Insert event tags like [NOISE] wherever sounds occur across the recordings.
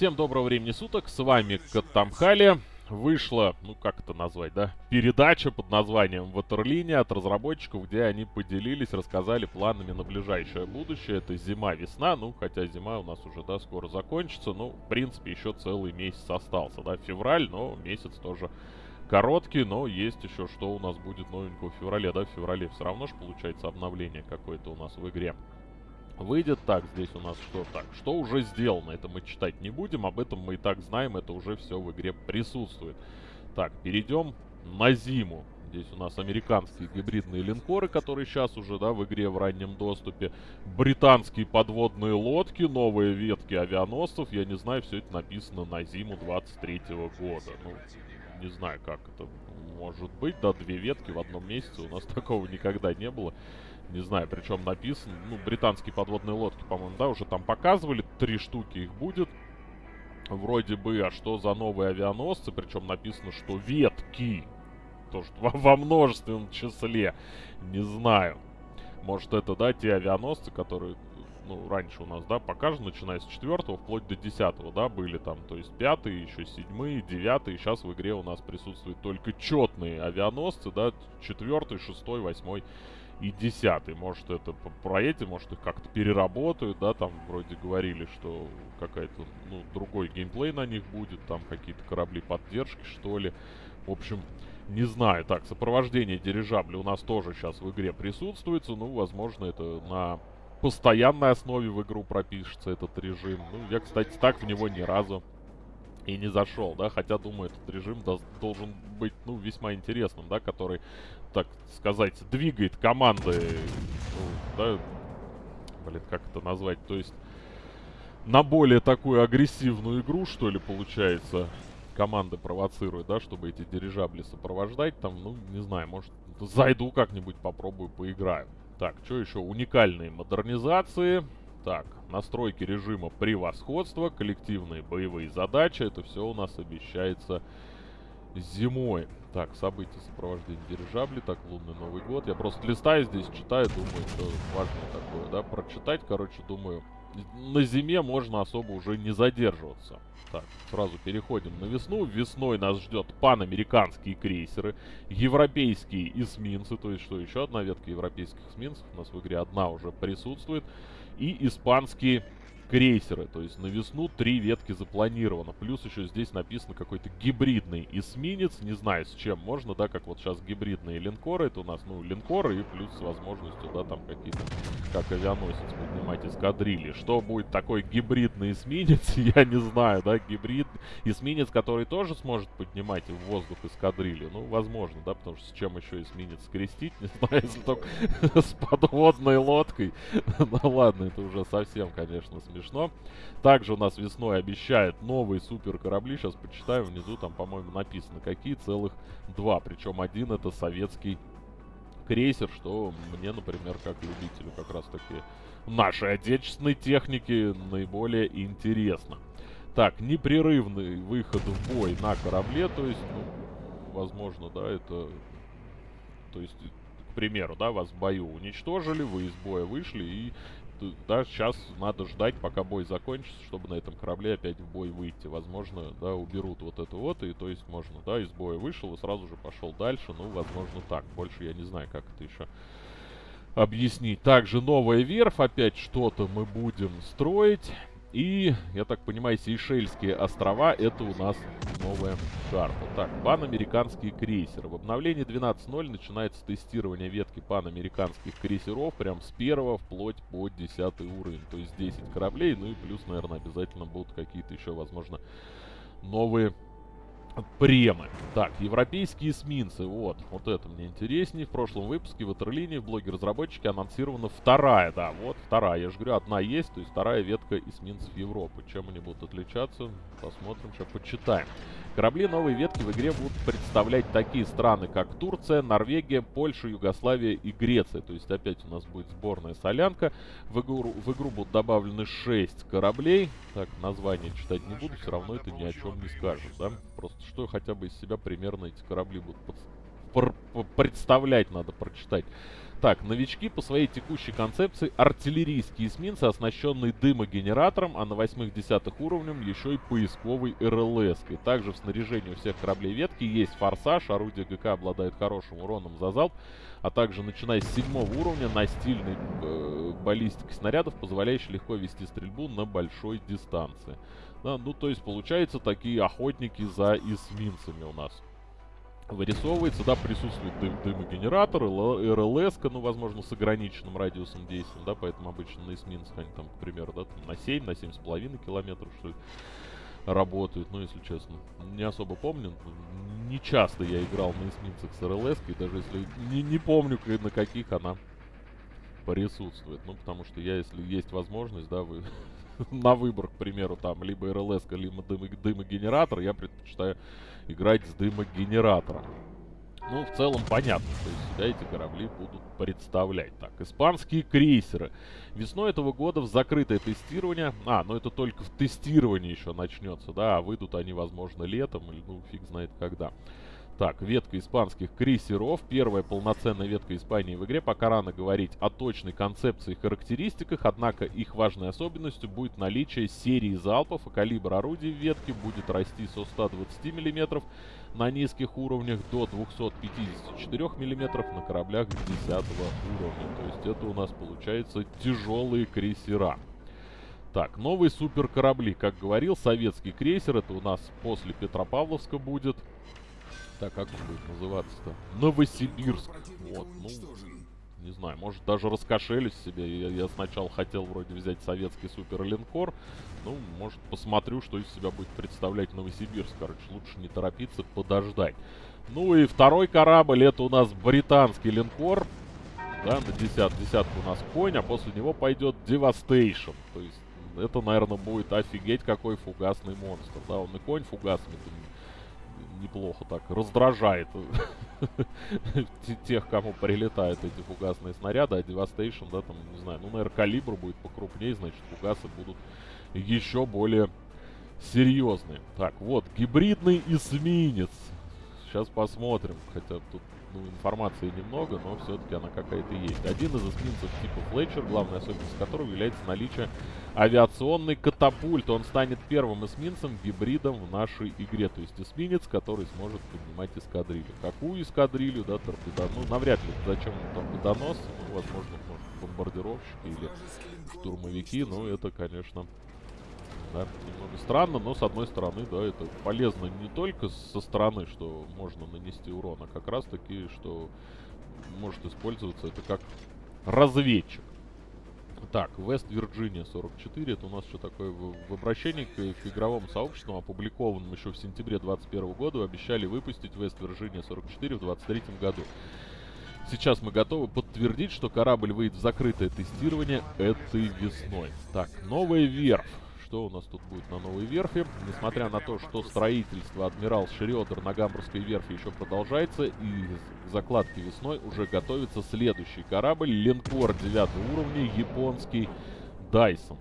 Всем доброго времени суток, с вами Катамхали. Вышла, ну как это назвать, да, передача под названием «Ватерлиния» от разработчиков, где они поделились, рассказали планами на ближайшее будущее. Это зима-весна, ну хотя зима у нас уже, да, скоро закончится, ну, в принципе, еще целый месяц остался, да, февраль, но месяц тоже короткий, но есть еще что у нас будет новенького в феврале, да, в феврале все равно же получается обновление какое-то у нас в игре выйдет. Так, здесь у нас что? Так, что уже сделано? Это мы читать не будем, об этом мы и так знаем, это уже все в игре присутствует. Так, перейдем на зиму. Здесь у нас американские гибридные линкоры, которые сейчас уже, да, в игре в раннем доступе. Британские подводные лодки, новые ветки авианосцев. Я не знаю, все это написано на зиму 23 -го года. Ну, не знаю, как это может быть. Да, две ветки в одном месяце. У нас [LAUGHS] такого никогда не было. Не знаю, причем написано. Ну, британские подводные лодки, по-моему, да, уже там показывали. Три штуки их будет. Вроде бы, а что за новые авианосцы? Причем написано, что ветки. То, что во, во множественном числе. Не знаю. Может, это, да, те авианосцы, которые, ну, раньше у нас, да, покажут, начиная с четвертого вплоть до десятого, да, были там, то есть пятые, еще седьмые, девятые. Сейчас в игре у нас присутствуют только четные авианосцы, да, четвертый, шестой, восьмой и десятый. Может, это про эти, может, их как-то переработают, да, там вроде говорили, что какая-то, ну, другой геймплей на них будет, там какие-то корабли поддержки, что ли. В общем, не знаю. Так, сопровождение дирижабля у нас тоже сейчас в игре присутствует. Ну, возможно, это на постоянной основе в игру пропишется этот режим. Ну, я, кстати, так в него ни разу и не зашел, да, хотя, думаю, этот режим должен быть, ну, весьма интересным, да, который, так сказать, двигает команды, ну, да, блин, как это назвать, то есть на более такую агрессивную игру, что ли, получается, команды провоцируют, да, чтобы эти дирижабли сопровождать, там, ну, не знаю, может, зайду как-нибудь, попробую, поиграю. Так, что еще? Уникальные модернизации, так, настройки режима превосходства, коллективные боевые задачи. Это все у нас обещается зимой. Так, события сопровождения дирижабли. Так, лунный Новый год. Я просто листаю здесь, читаю, думаю, что важно такое, да, прочитать. Короче, думаю, на зиме можно особо уже не задерживаться. Так, сразу переходим на весну. Весной нас ждет панамериканские крейсеры, европейские эсминцы, то есть что, еще одна ветка европейских эсминцев. У нас в игре одна уже присутствует и испанские крейсеры. То есть на весну три ветки запланировано. Плюс еще здесь написано какой-то гибридный эсминец. Не знаю с чем можно, да, как вот сейчас гибридные линкоры. Это у нас, ну, линкоры и плюс с возможностью, да, там какие-то, как авианосец поднимать эскадрильи. Что будет такой гибридный эсминец, [LAUGHS] я не знаю, да, гибрид. Эсминец, который тоже сможет поднимать в воздух эскадрильи. Ну, возможно, да, потому что с чем еще эсминец скрестить, [LAUGHS] не знаю, если только [LAUGHS] с подводной лодкой. Ну ладно, это уже совсем, конечно, смешно смешно. Также у нас весной обещают новые супер корабли. Сейчас почитаю внизу, там, по-моему, написано, какие целых два. Причем один это советский крейсер, что мне, например, как любителю как раз таки нашей отечественной техники наиболее интересно. Так, непрерывный выход в бой на корабле, то есть, ну, возможно, да, это... То есть, к примеру, да, вас в бою уничтожили, вы из боя вышли и да, сейчас надо ждать, пока бой закончится, чтобы на этом корабле опять в бой выйти. Возможно, да, уберут вот это вот, и то есть можно, да, из боя вышел и сразу же пошел дальше. Ну, возможно, так. Больше я не знаю, как это еще объяснить. Также новая верфь, опять что-то мы будем строить. И, я так понимаю, Сейшельские острова это у нас новая карта. Так, панамериканские крейсеры. В обновлении 12.0 начинается тестирование ветки панамериканских крейсеров прям с первого вплоть по 10 уровень. То есть 10 кораблей, ну и плюс, наверное, обязательно будут какие-то еще, возможно, новые Премы. Так, европейские эсминцы. Вот, вот это мне интереснее. В прошлом выпуске в Ватерлинии в блоге разработчики анонсирована вторая, да, вот вторая. Я же говорю, одна есть, то есть вторая ветка эсминцев Европы. Чем они будут отличаться, посмотрим, сейчас почитаем. Корабли новой ветки в игре будут представлять такие страны, как Турция, Норвегия, Польша, Югославия и Греция. То есть опять у нас будет сборная солянка. В игру, в игру будут добавлены 6 кораблей. Так, название читать не буду, все равно это ни о чем не скажет, да? Просто что хотя бы из себя примерно эти корабли будут представлять, надо прочитать. Так, новички по своей текущей концепции артиллерийские эсминцы, оснащенные дымогенератором, а на 8-10 уровнем еще и поисковой РЛС. -кой. Также в снаряжении у всех кораблей ветки есть форсаж, орудие ГК обладает хорошим уроном за залп, а также начиная с 7 уровня настильной э, баллистики снарядов, позволяющей легко вести стрельбу на большой дистанции. Да, ну, то есть, получается, такие охотники за эсминцами у нас вырисовывается, да, присутствует дым, дымогенератор, РЛС, ну, возможно, с ограниченным радиусом действия, да, поэтому обычно на эсминцах они там, к примеру, да, там на 7, на 7,5 километров, что ли, работают, ну, если честно. Не особо помню, не часто я играл на эсминцах с РЛС, и даже если не, не помню, на каких она присутствует, ну, потому что я, если есть возможность, да, вы [LAUGHS] на выбор, к примеру, там, либо РЛС, либо дымогенератор, я предпочитаю играть с дымогенератором. Ну, в целом понятно, что из себя эти корабли будут представлять. Так, испанские крейсеры. Весной этого года в закрытое тестирование... А, ну это только в тестировании еще начнется, да, а выйдут они, возможно, летом, или, ну, фиг знает когда. Так, ветка испанских крейсеров. Первая полноценная ветка Испании в игре. Пока рано говорить о точной концепции и характеристиках, однако их важной особенностью будет наличие серии залпов, и калибр орудий ветке будет расти со 120 мм на низких уровнях до 254 мм на кораблях 10 уровня. То есть это у нас получается тяжелые крейсера. Так, новые суперкорабли. Как говорил, советский крейсер. Это у нас после Петропавловска будет. Так, как он будет называться-то? Новосибирск. Вот, ну, не знаю, может даже раскошелюсь себе. Я, я сначала хотел вроде взять советский суперлинкор. Ну, может посмотрю, что из себя будет представлять Новосибирск. Короче, лучше не торопиться, подождать. Ну и второй корабль, это у нас британский линкор. Да, на десят, десятку у нас конь, а после него пойдет Devastation. То есть это, наверное, будет офигеть какой фугасный монстр. Да, он и конь фугасный, неплохо так раздражает [LAUGHS] тех, кому прилетают эти фугасные снаряды, а Devastation, да, там, не знаю, ну, наверное, калибр будет покрупнее, значит, фугасы будут еще более серьезные. Так, вот, гибридный эсминец. Сейчас посмотрим, хотя тут ну, информации немного, но все-таки она какая-то есть. Один из эсминцев типа Флетчер, главная особенность которого является наличие авиационной катапульты. Он станет первым эсминцем, гибридом в нашей игре. То есть эсминец, который сможет поднимать эскадрилью. Какую эскадрилью, да, торпедонос? Ну, навряд ли. Зачем торпедонос? Ну, возможно, может, бомбардировщики или штурмовики. Но это, конечно, да, немного странно, но с одной стороны, да, это полезно не только со стороны, что можно нанести урон, а как раз таки, что может использоваться это как разведчик. Так, Вест-Вирджиния 44, это у нас что такое в, в обращении к, к игровому сообществу, опубликованном еще в сентябре 2021 года, обещали выпустить Вест-Вирджиния 44 в 2023 году. Сейчас мы готовы подтвердить, что корабль выйдет в закрытое тестирование этой весной. Так, новая верфь что у нас тут будет на новой верфи. Несмотря на то, что строительство Адмирал Шриодер на Гамбургской верфи еще продолжается, и к закладке весной уже готовится следующий корабль, линкор 9 уровня, японский Дайсон.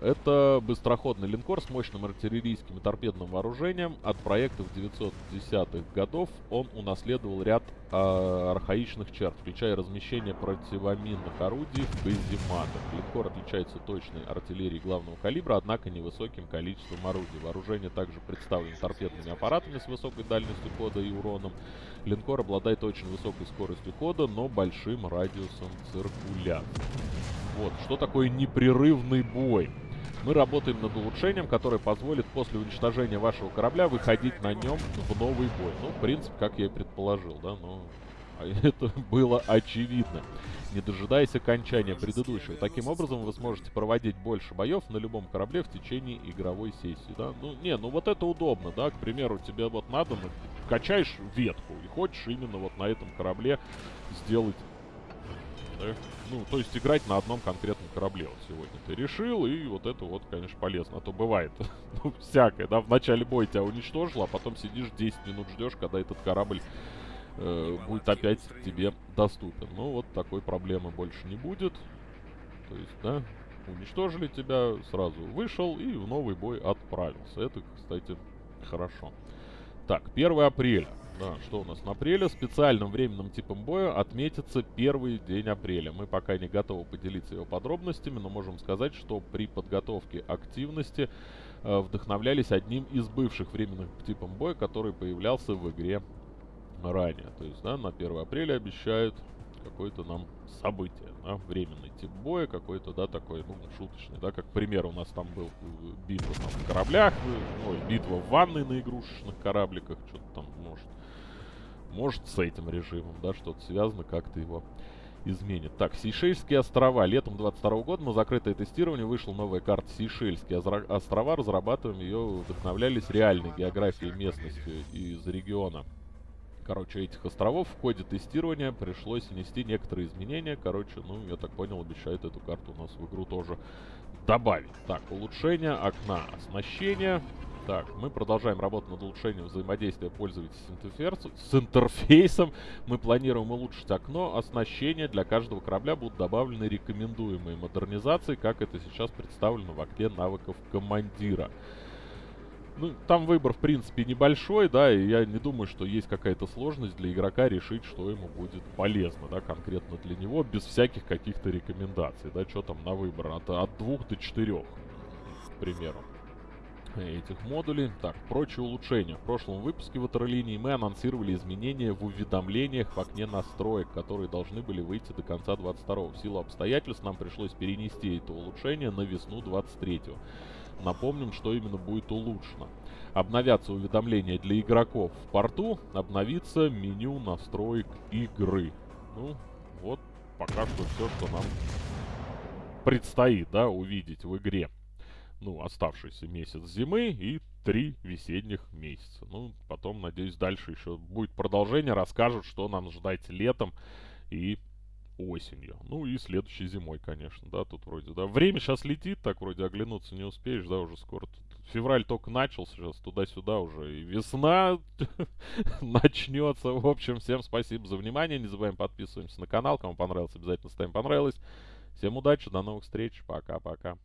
Это быстроходный линкор с мощным артиллерийским и торпедным вооружением. От проектов 910-х годов он унаследовал ряд э, архаичных черт, включая размещение противоминных орудий в казематах. Линкор отличается точной артиллерией главного калибра, однако невысоким количеством орудий. Вооружение также представлено торпедными аппаратами с высокой дальностью хода и уроном. Линкор обладает очень высокой скоростью хода, но большим радиусом циркуляции. Вот, что такое непрерывный бой? Мы работаем над улучшением, которое позволит после уничтожения вашего корабля выходить на нем в новый бой. Ну, в принципе, как я и предположил, да, но [LAUGHS] это было очевидно, не дожидаясь окончания предыдущего. Таким образом, вы сможете проводить больше боев на любом корабле в течение игровой сессии, да. Ну, не, ну вот это удобно, да, к примеру, тебе вот надо, ну, качаешь ветку и хочешь именно вот на этом корабле сделать да? Ну, то есть играть на одном конкретном корабле вот сегодня ты решил, и вот это вот, конечно, полезно. А то бывает, [LAUGHS] ну, всякое, да, в начале боя тебя уничтожило, а потом сидишь 10 минут ждешь, когда этот корабль э, будет опять тебе доступен. Ну, вот такой проблемы больше не будет. То есть, да, уничтожили тебя, сразу вышел и в новый бой отправился. Это, кстати, хорошо. Так, 1 апреля. Да, что у нас на апреле? Специальным временным типом боя отметится первый день апреля. Мы пока не готовы поделиться его подробностями, но можем сказать, что при подготовке активности э, вдохновлялись одним из бывших временных типом боя, который появлялся в игре ранее. То есть, да, на 1 апреля обещают какое-то нам событие, да, временный тип боя, какой-то, да, такой, ну, шуточный, да, как пример у нас там был э, битва там, на кораблях, э, ой, битва в ванной на игрушечных корабликах, что-то там, может, может с этим режимом, да, что-то связано, как-то его изменит. Так, Сейшельские острова. Летом 22 года на закрытое тестирование вышла новая карта Сейшельские острова. Разрабатываем ее, вдохновлялись реальной географией местности из региона короче, этих островов в ходе тестирования пришлось внести некоторые изменения. Короче, ну, я так понял, обещают эту карту у нас в игру тоже добавить. Так, улучшение окна оснащения. Так, мы продолжаем работу над улучшением взаимодействия пользователя с, с интерфейсом. Мы планируем улучшить окно. Оснащение для каждого корабля будут добавлены рекомендуемые модернизации, как это сейчас представлено в окне навыков командира. Ну, там выбор, в принципе, небольшой, да, и я не думаю, что есть какая-то сложность для игрока решить, что ему будет полезно, да, конкретно для него, без всяких каких-то рекомендаций, да, что там на выбор, от, от двух до четырех, к примеру этих модулей. Так, прочие улучшения. В прошлом выпуске в Ватерлинии мы анонсировали изменения в уведомлениях в окне настроек, которые должны были выйти до конца 22 -го. В силу обстоятельств нам пришлось перенести это улучшение на весну 23 -го. Напомним, что именно будет улучшено. Обновятся уведомления для игроков в порту, обновится меню настроек игры. Ну, вот пока что все, что нам предстоит, да, увидеть в игре. Ну, оставшийся месяц зимы и три весенних месяца. Ну, потом, надеюсь, дальше еще будет продолжение, расскажут, что нам ждать летом и осенью. Ну и следующей зимой, конечно, да, тут вроде, да. Время сейчас летит, так вроде оглянуться не успеешь, да, уже скоро. Тут февраль только начался, сейчас туда-сюда уже и весна [LAUGHS] начнется. В общем, всем спасибо за внимание, не забываем подписываемся на канал, кому понравилось, обязательно ставим понравилось. Всем удачи, до новых встреч, пока-пока.